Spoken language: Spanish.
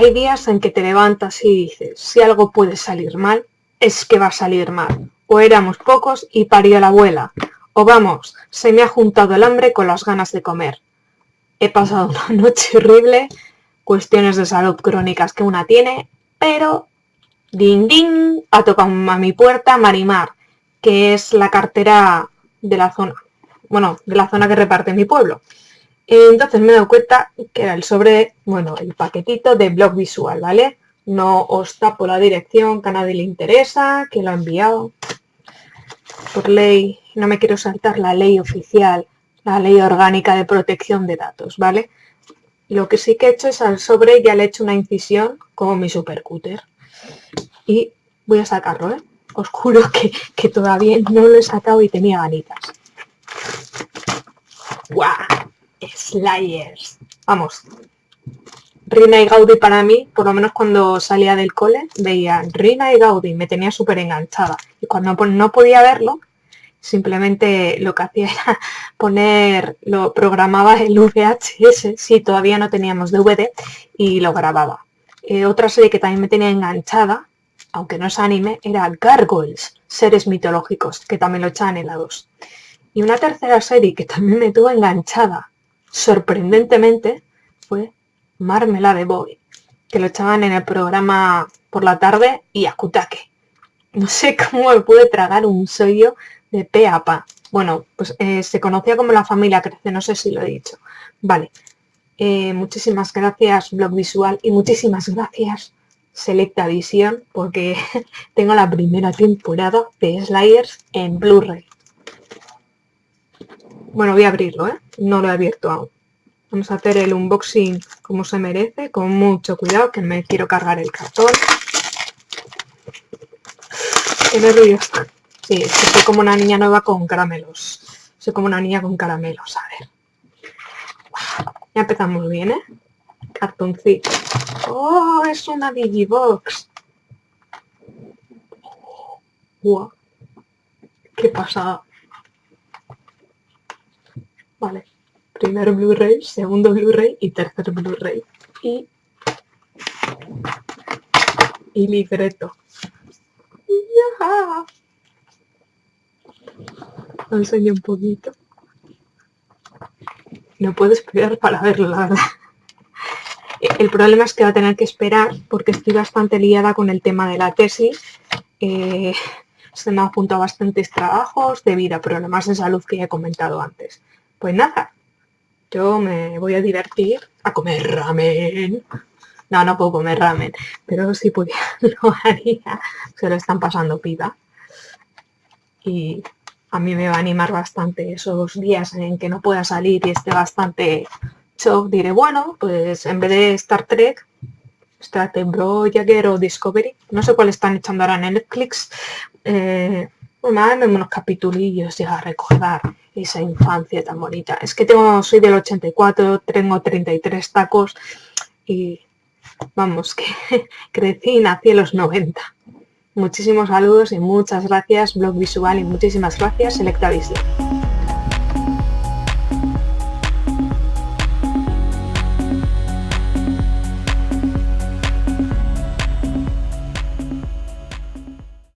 hay días en que te levantas y dices, si algo puede salir mal, es que va a salir mal. O éramos pocos y parió la abuela. O vamos, se me ha juntado el hambre con las ganas de comer. He pasado una noche horrible, cuestiones de salud crónicas que una tiene, pero ding ding, ha tocado a mi puerta Marimar, que es la cartera de la zona. Bueno, de la zona que reparte mi pueblo. Entonces me he dado cuenta que era el sobre, bueno, el paquetito de blog visual, ¿vale? No os tapo la dirección que a nadie le interesa, que lo ha enviado. Por ley, no me quiero saltar la ley oficial, la ley orgánica de protección de datos, ¿vale? Lo que sí que he hecho es al sobre ya le he hecho una incisión como mi supercúter. Y voy a sacarlo, ¿eh? Os juro que, que todavía no lo he sacado y tenía ganitas. ¡Guau! Slayers. Vamos. Rina y Gaudi para mí, por lo menos cuando salía del cole, veía Rina y Gaudi, me tenía súper enganchada. Y cuando no podía verlo, simplemente lo que hacía era poner, lo programaba el VHS, si todavía no teníamos DVD, y lo grababa. Eh, otra serie que también me tenía enganchada, aunque no es anime, era Gargoyles, seres mitológicos, que también lo echaban en la 2. Y una tercera serie que también me tuvo enganchada, sorprendentemente, fue Marmelade Boy, que lo echaban en el programa por la tarde y Akutake. No sé cómo me pude tragar un sello de pe a. Bueno, pues eh, se conocía como la familia Crece, no sé si lo he dicho. Vale, eh, muchísimas gracias Blog Visual y muchísimas gracias Selecta Visión porque tengo la primera temporada de Slayers en Blu-ray. Bueno, voy a abrirlo, ¿eh? No lo he abierto aún. Vamos a hacer el unboxing como se merece, con mucho cuidado, que me quiero cargar el cartón. Qué nervios. Sí, es que soy como una niña nueva con caramelos. Soy como una niña con caramelos, a ver. Ya empezamos bien, ¿eh? Cartoncito. ¡Oh! Es una Digibox. ¡Wow! ¡Qué pasada! Vale. Primero Blu-ray, segundo Blu-ray y tercer Blu-ray. Y... Y libreto. ¡Ya! Lo enseño un poquito. No puedo esperar para verlo, la verdad. El problema es que va a tener que esperar porque estoy bastante liada con el tema de la tesis. Eh, se me han juntado bastantes trabajos debido a problemas de salud que ya he comentado antes. Pues nada, yo me voy a divertir a comer ramen. No, no puedo comer ramen, pero si pudiera lo haría. Se lo están pasando piba. Y a mí me va a animar bastante esos días en que no pueda salir y esté bastante shock. Diré, bueno, pues en vez de Star Trek, Star Trek Voyager o Discovery, no sé cuál están echando ahora en Netflix, eh, pues unos capitulillos y a recordar esa infancia tan bonita. Es que tengo, soy del 84, tengo 33 tacos y vamos, que crecí nací en los 90. Muchísimos saludos y muchas gracias Blog Visual y muchísimas gracias Selecta Visión.